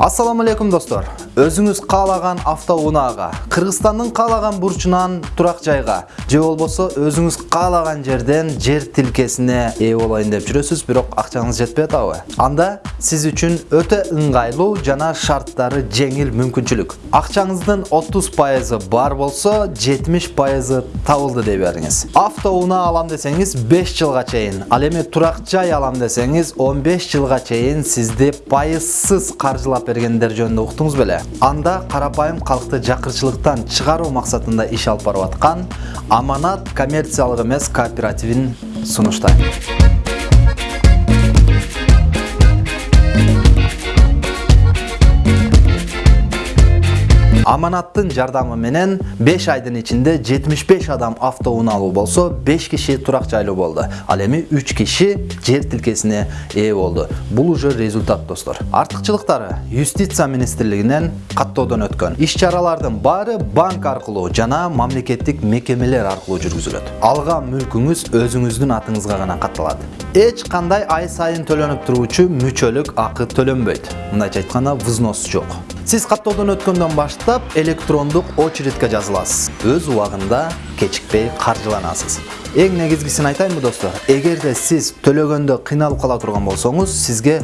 Ассаламу алейкум достор. Өзүңүз каалаган автоунаага, Кыргызстандын каалаган бурчунан турак жайга, же болбосо өзүңүз каалаган жерден жер тилкесине ээ болайын деп жүрөсүз, бирок акчаңыз жетпей атабы? Анда сиз үчүн өтө ыңгайлуу жана шарттары жеңил мүмкүнчүлүк. Акчаңыздын 30% бар болсо, 70% табылды дей бериңиз. Автоунаа алам десеңиз 5 жылга чейин, ал эми турак жай алам десеңиз 15 жылга чейин сизди пайызсыз каржылап бергендер жөнүндө уктуңуз беле. Анда карапайым калкты жакырчылыктан чыгаруу максатында иш алып барып аткан аманат коммерциялык эмес кооперативин сунуштайм. Аманаттын жардамы менен 5 айдын ичинде 75 адам автоунаалуу болсо 5 киши турак жайлуу болду ал эми 3 киши жер тилкесине ээ болду бул уже результат достор артыкчылыктары юстиция министрлигинен каттоодон өткөн иш чаралардын баары банк аркылуу жана мамлекеттик мекемелер аркылуу жүргүзүлөт алган мүлкүңүз өзүңүздүн атыңызга гана катталат эч кандай ай сайын төлөнүп туруучу мүчөлүк акы төлөнбөйт мындайча айтканда взнос жок сиз каттоодон өткөндөн баштап электрондук очередке жазыласыз өз убагында кечикпей каржыланасыз эң негизгисин айтайынбы достор эгерде сиз төлөгөндө кыйналып кала турган болсоңуз сизге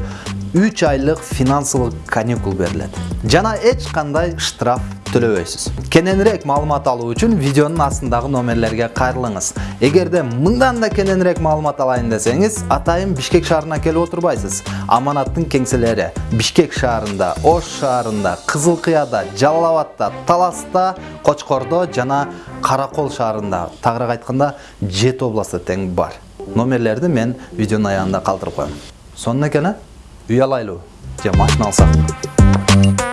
3 айлык финансылык каникул берилет жана эч кандай штраф төлөбөйсүз кененирээк маалымат алуу үчүн видеонун астындагы номерлерге кайрылыңыз эгерде мындан да кененирээк маалымат алайын десеңиз атайын бишкек шаарына келип отурбайсыз аманаттын кеңселери бишкек шаарында ош шаарында кызыл кыяда жалал абадта таласта кочкордо жана каракол шаарында тагыраак айтканда жети областта тең бар номерлерди мен видеонун аягында калтырып коем сонун экен э үй алайлыбы же машина алсак